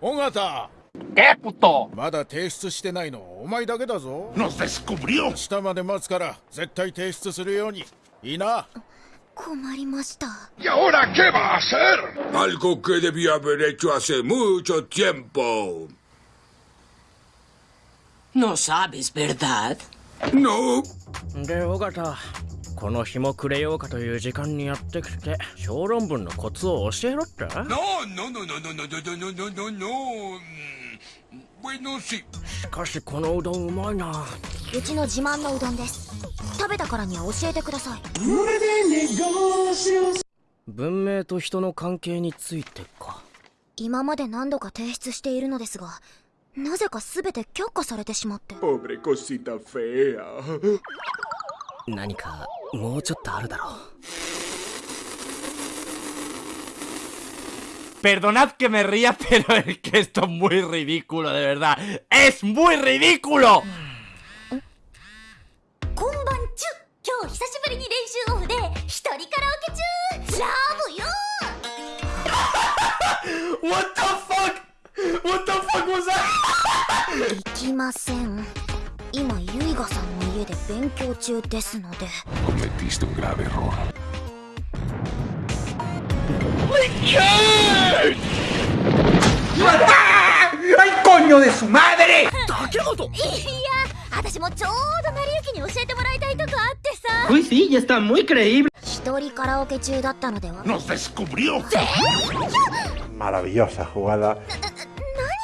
尾形。えまだ提出してないの。お前だけだぞ。下まで待つから絶対提出するように。いいな。困りました。やほらけばせる。アルコケデビアベレチアセムーチョチェンポノサビスベルダーノーで尾形この日もくれようかという時間にやってきて小論文のコツを教えろって no, no, no, no, no, no, no, no, no, no, no. Mm. しかしこのうどんうまいなうちの自慢のうどんです。食べたからには教えてください。文明と人の関係についてか今まで何度か提出しているのですが、なぜか全て却下されてしまって。Pobre cosita fea. 何かもうちょっとあるだろう Perdonad que me ría, pero es que esto es muy ridículo, de verdad. ¡Es muy ridículo! こんばんちゅ今日久しぶりに練習オフで一人カラオケ中ラブよ What the fuck? What the fuck was that? 行きません今ユイ ガマデ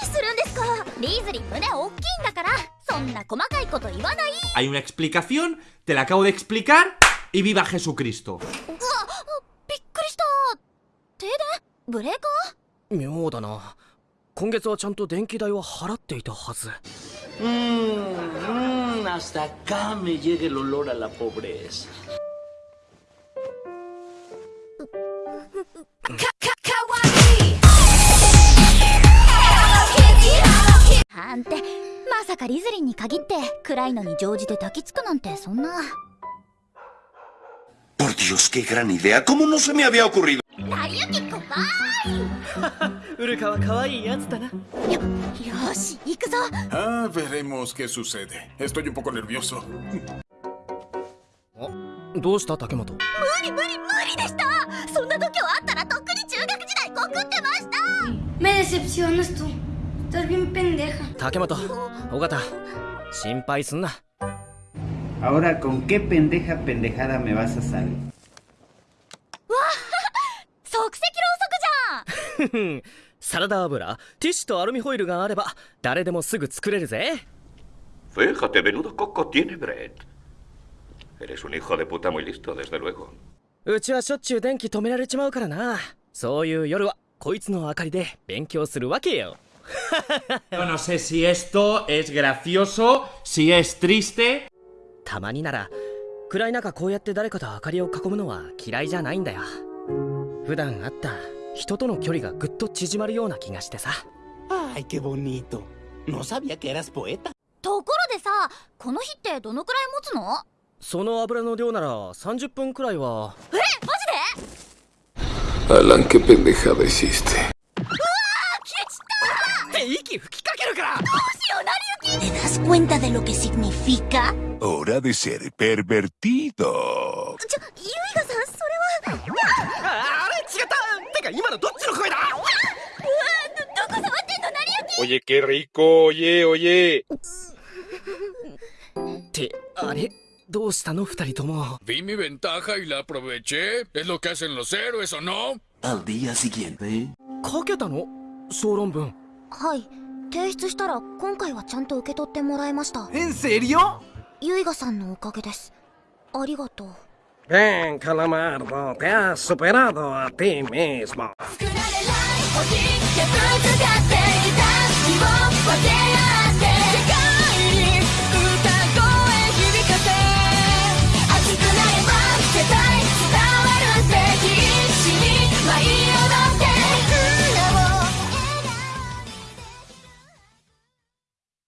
にするんですかリーズリー胸大きいん Hay una explicación, te la acabo de explicar y viva Jesucristo. Mm, mm, hasta acá me llega el olor a la pobreza. まさかリズリンに限って暗いのに乗じて抱きつくなんてそんな Por Dios, qué gran idea. ¿Cómo no se me había ocurrido? 成り行きこばウルカは可愛いやつだなーよよし行くぞ Ah, veremos qué sucede. Estoy un poco nervioso. どうした竹本無理無理無理でしたそんな度胸あったらとっくに中学時代告ってました Me decepcionas tú. Estás bien pendeja. 竹本尾形心配すんな Ahora, ¿con qué pendeja pendejada me vas a salir? 即席ろうそくじゃんサラダ油ティッシュとアルミホイルがあれば誰でもすぐ作れるぜ Fíjate, menudo coco tiene Brett. Eres un hijo de puta muy listo, desde luego. うちはしょっちゅう電気止められちまうからなそういう夜はこいつの明かりで勉強するわけよ no sé si esto es gracioso, si es triste. たまになら暗い中こうやって誰かと明かりを囲むのは嫌いじゃないんだよ普段会った人との距離がぐっと縮まるような気がしてさ Ay, qué bonito. No sabía que eras poeta. ところでさこの日ってどのくらい持つの？その油の量なら30分くらいはえマジで？Alan, qué pendejada hiciste. ¿Te das cuenta de lo que significa? Hora de ser pervertido. ¡Ah! Oye, qué rico, oye, oye. Te ah, ¿eh? haré. Vi mi ventaja y la aproveché. Es lo que hacen los héroes, ¿o no? Al día siguiente. ¿Qué はい。提出したら今回はちゃんと受け取ってもらいました。¿En serio? ユイガさんのおかげです。ありがとう。Bien, Calamardo, te has superado a ti mismo.